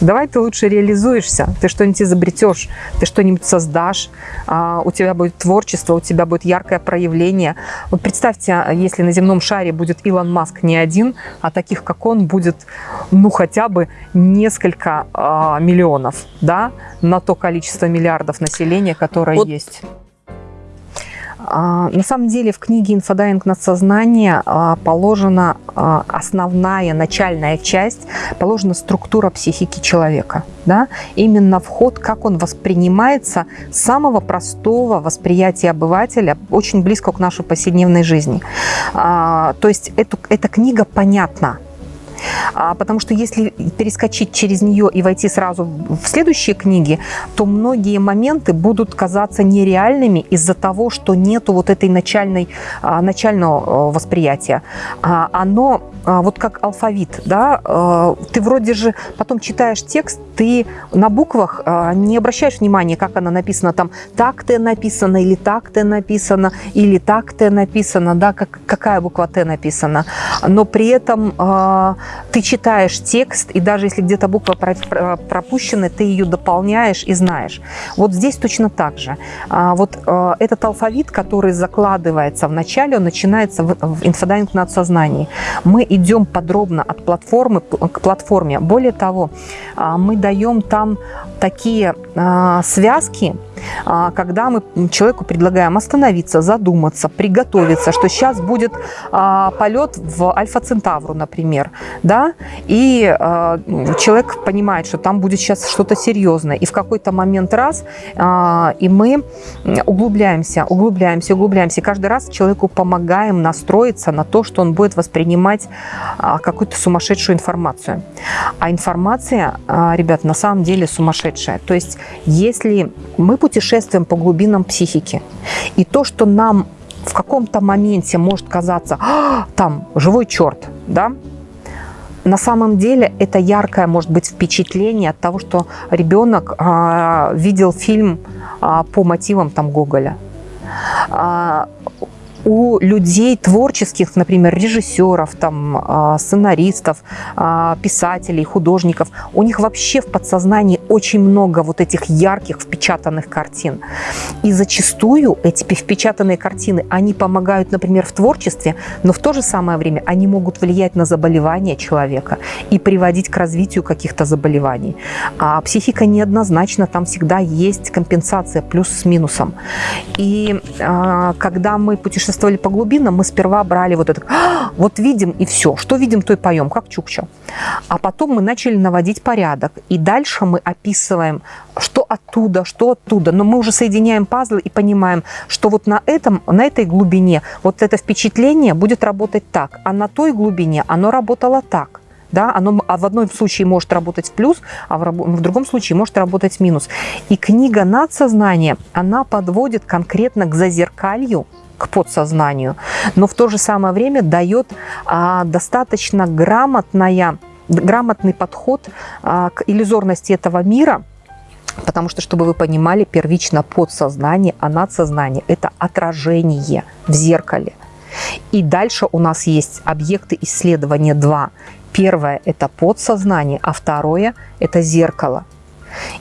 Давай ты лучше реализуешься, ты что-нибудь изобретешь, ты что-нибудь создашь, а, у тебя будет творчество, у тебя будет яркое проявление. Вот представьте, если на земном шаре будет Илон Маск не один, а таких, как он, будет, ну, хотя бы несколько а, миллионов, да, на то количество миллиардов населения, которое
Вот
есть. А, на самом деле в книге «Инфодайвинг надсознания» а, положена а, основная, начальная часть, положена структура психики человека. Да? Именно вход, как он воспринимается, самого простого восприятия обывателя, очень близко к нашей повседневной жизни. То есть эту, эта книга понятна потому что если перескочить через нее и войти сразу в следующие книги, то многие моменты будут казаться нереальными из-за того, что нету вот этой начальной, а, начального восприятия. А, оно вот как алфавит, да, ты вроде же потом читаешь текст, ты на буквах не обращаешь внимания, как она написана там, так Т написано или так Т написано, или так Т написано, да, как, какая буква Т написана. Но при этом ты читаешь текст, и даже если где-то буква пропущена, ты ее дополняешь и знаешь. Вот здесь точно так же. А, вот э, этот алфавит, который закладывается в начале, он начинается в инфодайвинг надсознании. Мы идем подробно от платформы к платформе. Более того, а, мы даем там такие а, связки, когда мы человеку предлагаем остановиться, задуматься, приготовиться, что сейчас будет а, полет в Альфа-Центавру, например, да, и а, человек понимает, что там будет сейчас что-то серьезное, и в какой-то момент раз, и мы углубляемся, углубляемся, углубляемся, и каждый раз человеку помогаем настроиться на то, что он будет воспринимать какую-то сумасшедшую информацию. А информация, ребят, на самом деле сумасшедшая. То есть, если мы путешествуем по глубинам психики. И то, что нам в каком-то моменте может казаться, а, там, живой черт, да, на самом деле это яркое может быть впечатление от того, что ребенок а, видел фильм а, по мотивам там Гоголя. А, у людей творческих, например, режиссеров, там, а, сценаристов, а, писателей, художников, у них вообще в подсознании очень много вот этих ярких впечатанных картин. И зачастую эти впечатанные картины, они помогают, например, в творчестве, но в то же самое время они могут влиять на заболевания человека и приводить к развитию каких-то заболеваний. А психика неоднозначна, там всегда есть компенсация плюс с минусом. И а, когда мы путешествуем путешествовали по глубинам, мы сперва брали вот это, «А, вот видим и все, что видим, то и поем, как Чукча. А потом мы начали наводить порядок, и дальше мы описываем, что оттуда, что оттуда, но мы уже соединяем пазлы и понимаем, что вот на, этом, на этой глубине вот это впечатление будет работать так, а на той глубине оно работало так да, оно а в одном случае может работать в плюс, а в, в другом случае может работать в минус. И книга надсознания, она подводит конкретно к зазеркалью к подсознанию, но в то же самое время дает а, достаточно грамотная, грамотный подход а, к иллюзорности этого мира, потому что, чтобы вы понимали, первично подсознание, а надсознание – это отражение в зеркале. И дальше у нас есть объекты исследования два. Первое – это подсознание, а второе – это зеркало.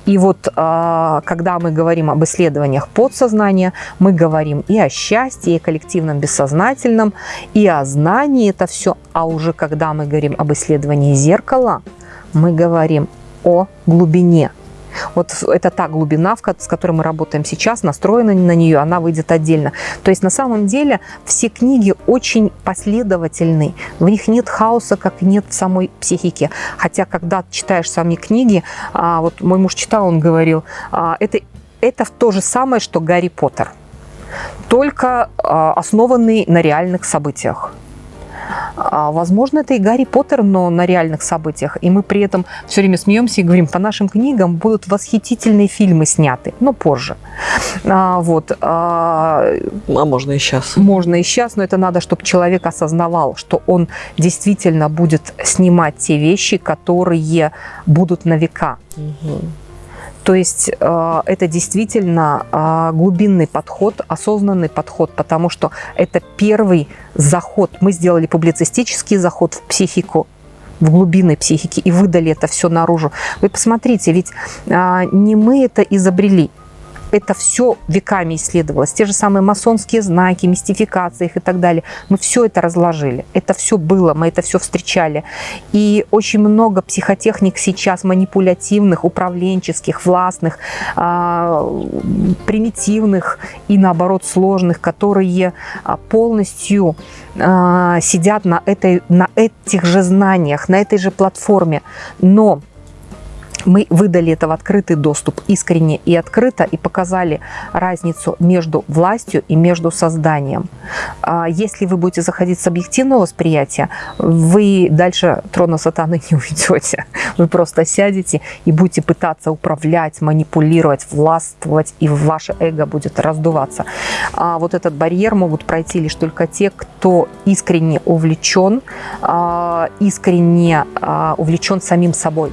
И вот а, когда мы говорим об исследованиях подсознания, мы говорим и о счастье, и о коллективном бессознательном, и о знании это все. А уже когда мы говорим об исследовании зеркала, мы говорим о глубине вот это та глубина, с которой мы работаем сейчас, настроена на нее, она выйдет отдельно. То есть на самом деле все книги очень последовательны. В них нет хаоса, как нет в самой психике. Хотя, когда читаешь сами книги, а, вот мой муж читал, он говорил, а, это, это то же самое, что Гарри Поттер только а, основанный на реальных событиях. А, возможно, это и Гарри Поттер, но на реальных событиях. И мы при этом все время смеемся и говорим, по нашим книгам будут восхитительные фильмы сняты, но позже. А, вот.
А, а можно и сейчас.
Можно и сейчас, но это надо, чтобы человек осознавал, что он действительно будет снимать те вещи, которые будут на века. Угу. То есть э, это действительно э, глубинный подход, осознанный подход, потому что это первый заход. Мы сделали публицистический заход в психику, в глубины психики и выдали это все наружу. Вы посмотрите, ведь а, не мы это изобрели. Это все веками исследовалось. Те же самые масонские знаки, мистификации их и так далее. Мы все это разложили. Это все было, мы это все встречали. И очень много психотехник сейчас манипулятивных, управленческих, властных, а, примитивных и наоборот сложных, которые а, полностью а, сидят на, этой, на этих же знаниях, на этой же платформе. Но мы выдали это в открытый доступ искренне и открыто и показали разницу между властью и между созданием. А если вы будете заходить с объективного восприятия, вы дальше трона сатаны не уйдете. Вы просто сядете и будете пытаться управлять, манипулировать, властвовать, и ваше эго будет раздуваться. А вот этот барьер могут пройти лишь только те, кто искренне увлечен, а, искренне а, увлечен самим собой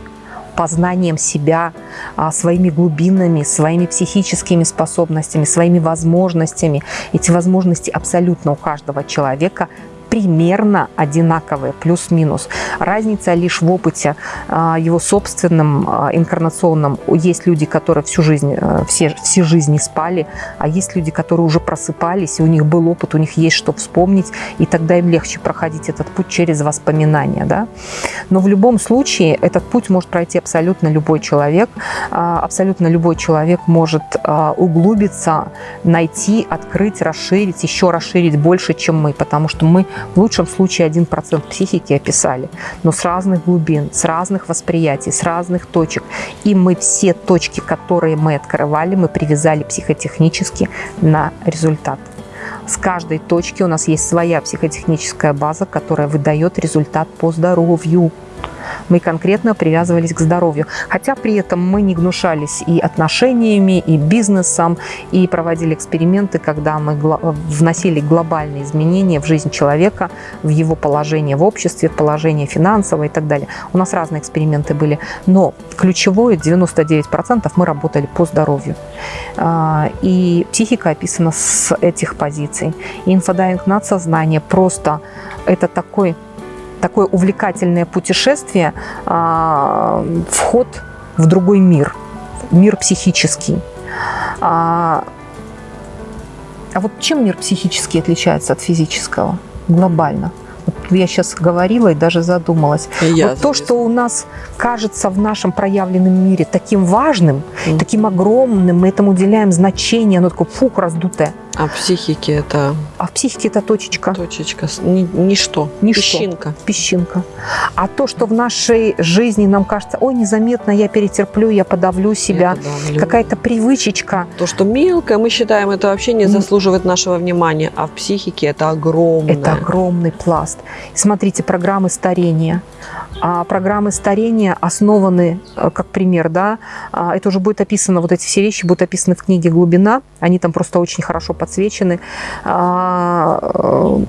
познанием себя, а, своими глубинами, своими психическими способностями, своими возможностями. Эти возможности абсолютно у каждого человека примерно одинаковые, плюс-минус. Разница лишь в опыте а, его собственном, а, инкарнационном. Есть люди, которые всю жизнь, э, все, все жизни спали, а есть люди, которые уже просыпались, и у них был опыт, у них есть что вспомнить, и тогда им легче проходить этот путь через воспоминания. Да? Но в любом случае этот путь может пройти абсолютно любой человек. А, абсолютно любой человек может углубиться, найти, открыть, расширить, еще расширить больше, чем мы, потому что мы в лучшем случае 1% психики описали, но с разных глубин, с разных восприятий, с разных точек. И мы все точки, которые мы открывали, мы привязали психотехнически на результат. С каждой точки у нас есть своя психотехническая база, которая выдает результат по здоровью мы конкретно привязывались к здоровью. Хотя при этом мы не гнушались и отношениями, и бизнесом, и проводили эксперименты, когда мы вносили глобальные изменения в жизнь человека, в его положение в обществе, в положение финансовое и так далее. У нас разные эксперименты были, но ключевое 99% мы работали по здоровью. А, и психика описана с этих позиций. И инфодайвинг надсознание просто это такой такое увлекательное путешествие, а, вход в другой мир, мир психический. А, а вот чем мир психический отличается от физического глобально? Вот я сейчас говорила и даже задумалась. И вот то, что у нас кажется в нашем проявленном мире таким важным, mm. таким огромным, мы этому уделяем значение, оно такое фух, раздутое.
А в психике это?
А в психике это точечка.
Точечка, Ни, ничто,
ничто.
песчинка.
Песчинка. А то, что в нашей жизни нам кажется, ой, незаметно я перетерплю, я подавлю себя, какая-то привычечка.
То, что мелкое, мы считаем, это вообще не заслуживает нашего внимания, а в психике это огромное.
Это огромный пласт. Смотрите, программы старения. А программы старения основаны, э, как пример, да, а, это уже будет описано, вот эти все вещи будут описаны в книге «Глубина», они там просто очень хорошо подсвечены. А, э,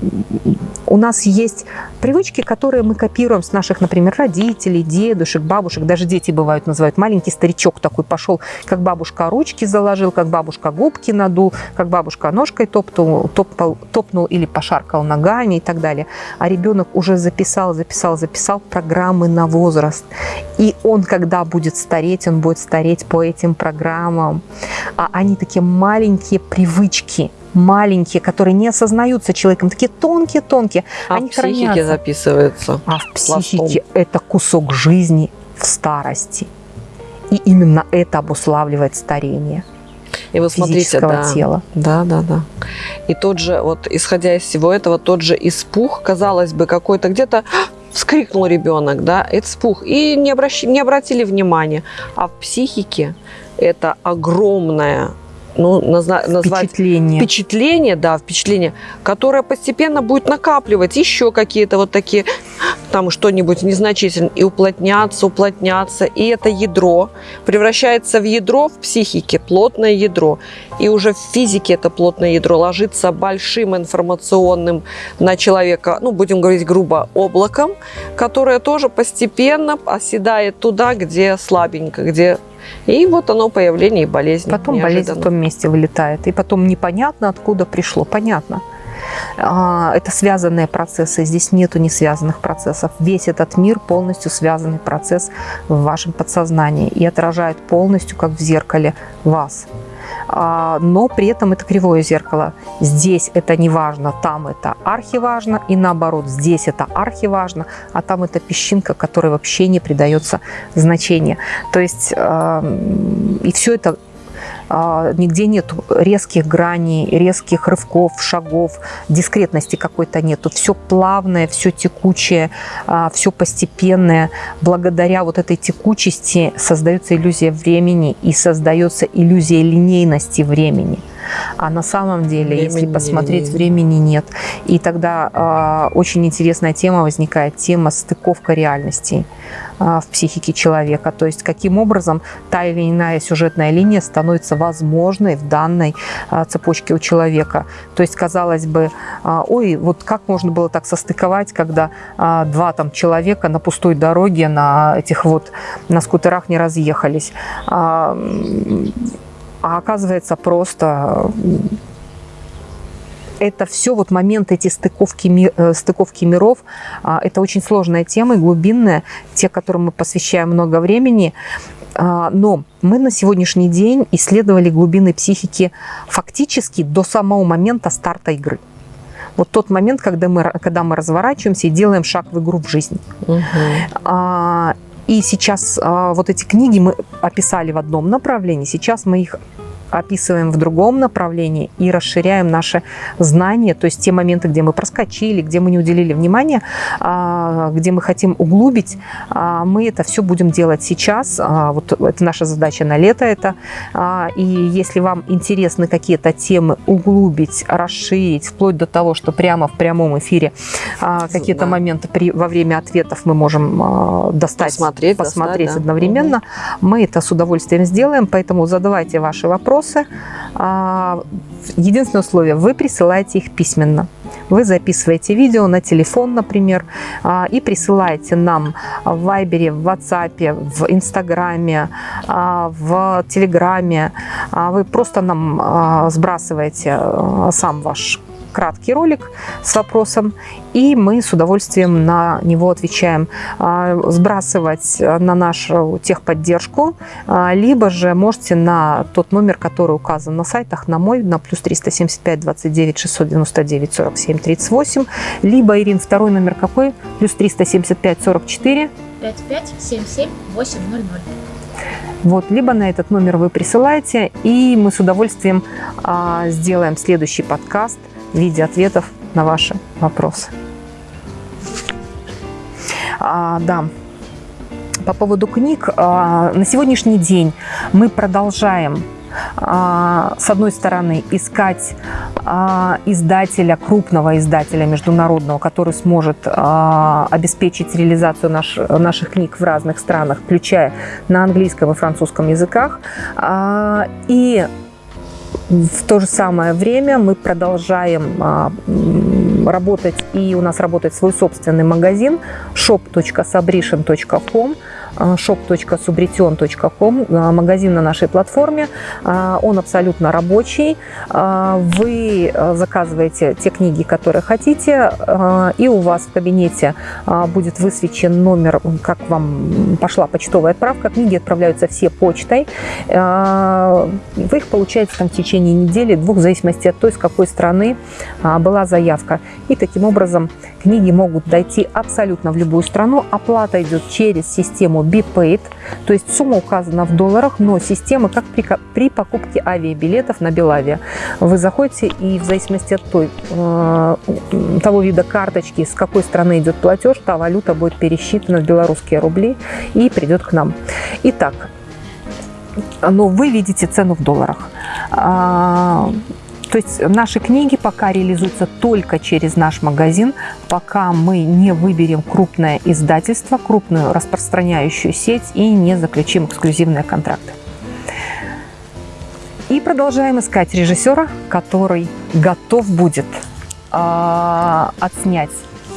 у нас есть привычки, которые мы копируем с наших, например, родителей, дедушек, бабушек, даже дети бывают называют, маленький старичок такой пошел, как бабушка ручки заложил, как бабушка губки надул, как бабушка ножкой топтал, топал, топнул или пошаркал ногами и так далее. А ребенок уже записал, записал, записал программу программы на возраст. И он, когда будет стареть, он будет стареть по этим программам. А они такие маленькие привычки, маленькие, которые не осознаются человеком, такие тонкие-тонкие.
А
они
в психике хранятся. записываются.
А в психике пластом. это кусок жизни в старости. И именно это обуславливает старение.
И вот смотрите, да,
тела.
Да, да, да. И тот же, вот исходя из всего этого, тот же испух, казалось бы, какой-то где-то вскрикнул ребенок, да, это спух, и не, обращ... не обратили внимания. А в психике это огромная ну, назна- назвать
впечатление.
впечатление, да, впечатление, которое постепенно будет накапливать еще какие-то вот такие, там что-нибудь незначительное, и уплотняться, уплотняться, и это ядро превращается в ядро в психике, плотное ядро, и уже в физике это плотное ядро ложится большим информационным на человека, ну, будем говорить грубо, облаком, которое тоже постепенно оседает туда, где слабенько, где и вот оно появление болезни.
Потом неожиданно. болезнь в том месте вылетает. И потом непонятно, откуда пришло. Понятно. А, это связанные процессы. Здесь нету не связанных процессов. Весь этот мир полностью связанный процесс в вашем подсознании и отражает полностью, как в зеркале, вас. а, но при этом это кривое зеркало. Здесь это не важно, там это архиважно, и наоборот, здесь это архиважно, а там это песчинка, которой вообще не придается значения. То есть и все это а, нигде нет резких граней, резких рывков, шагов, дискретности какой-то нету. Все плавное, все текучее, а, все постепенное. Благодаря вот этой текучести создается иллюзия времени и создается иллюзия линейности времени. А на самом деле, времени если посмотреть, нет. времени нет. И тогда э, очень интересная тема возникает, тема стыковка реальностей э, в психике человека. То есть каким образом та или иная сюжетная линия становится возможной в данной э, цепочке у человека. То есть, казалось бы, э, ой, вот как можно было так состыковать, когда э, два там человека на пустой дороге на этих вот на скутерах не разъехались а оказывается просто это все вот момент эти стыковки, э, стыковки миров. А, это очень сложная тема и глубинная, те, которым мы посвящаем много времени. А, но мы на сегодняшний день исследовали глубины психики фактически до самого момента старта игры. Вот тот момент, когда мы, когда мы разворачиваемся и делаем шаг в игру в жизнь. Угу. И сейчас а, вот эти книги мы описали в одном направлении, сейчас мы их описываем в другом направлении и расширяем наши знания, то есть те моменты, где мы проскочили, где мы не уделили внимания, а, где мы хотим углубить, а, мы это все будем делать сейчас. А, вот это наша задача на лето это. И если вам интересны какие-то темы углубить, расширить, вплоть до того, что прямо в прямом эфире какие-то да. моменты при, во время ответов мы можем достать, посмотреть, посмотреть достать, одновременно, да. мы это с удовольствием сделаем, поэтому задавайте ваши вопросы вопросы. А, единственное условие, вы присылаете их письменно. Вы записываете видео на телефон, например, а, и присылаете нам в Вайбере, в WhatsApp, в Инстаграме, а, в Телеграме. Вы просто нам сбрасываете сам ваш краткий ролик с вопросом, и мы с удовольствием на него отвечаем. А, сбрасывать на нашу техподдержку, а, либо же можете на тот номер, который указан на сайтах, на мой, на плюс 375 29 699 47 38, либо, Ирин, второй номер какой? Плюс 375 44
55 77 800.
Вот, либо на этот номер вы присылаете, и мы с удовольствием а, сделаем следующий подкаст в виде ответов на ваши вопросы. А, да, по поводу книг, а, на сегодняшний день мы продолжаем а, с одной стороны, искать а, издателя, крупного издателя международного, который сможет а, обеспечить реализацию наш, наших книг в разных странах, включая на английском и французском языках. И в то же самое время мы продолжаем а, работать, и у нас работает свой собственный магазин shop.sabrishin.com shop.subrition.com, а, магазин на нашей платформе. А, он абсолютно рабочий. А, вы заказываете те книги, которые хотите, и у вас в кабинете будет высвечен номер, как вам пошла почтовая отправка. Книги отправляются все почтой. Вы их получаете там в течение недели, двух, в зависимости от той, с какой страны была заявка. И таким образом книги могут дойти абсолютно в любую страну. Оплата идет через систему BPaid, то есть сумма указана в долларах, но система как при, при покупке авиабилетов на Белавия. Вы заходите и в зависимости от той, э, того вида карточки, с какой страны идет платеж, та валюта будет пересчитана в белорусские рубли и придет к нам. Итак, но вы видите цену в долларах. То есть наши книги пока реализуются только через наш магазин, пока мы не выберем крупное издательство, крупную распространяющую сеть и не заключим эксклюзивные контракты. И продолжаем искать режиссера, который готов будет э, отснять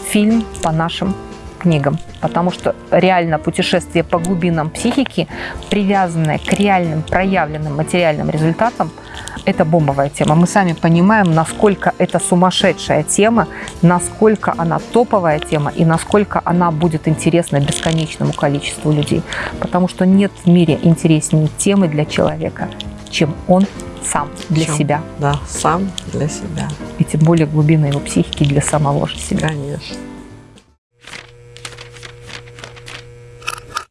фильм по нашим книгам, потому что реально путешествие по глубинам психики, привязанное к реальным проявленным материальным результатам – это бомбовая тема. Мы сами понимаем, насколько это сумасшедшая тема, насколько она топовая тема и насколько она будет интересна бесконечному количеству людей. Потому что нет в мире интереснее темы для человека, чем он сам для
Всё.
себя.
Да, сам для себя,
И тем более глубины его психики для самого же себя.
конечно.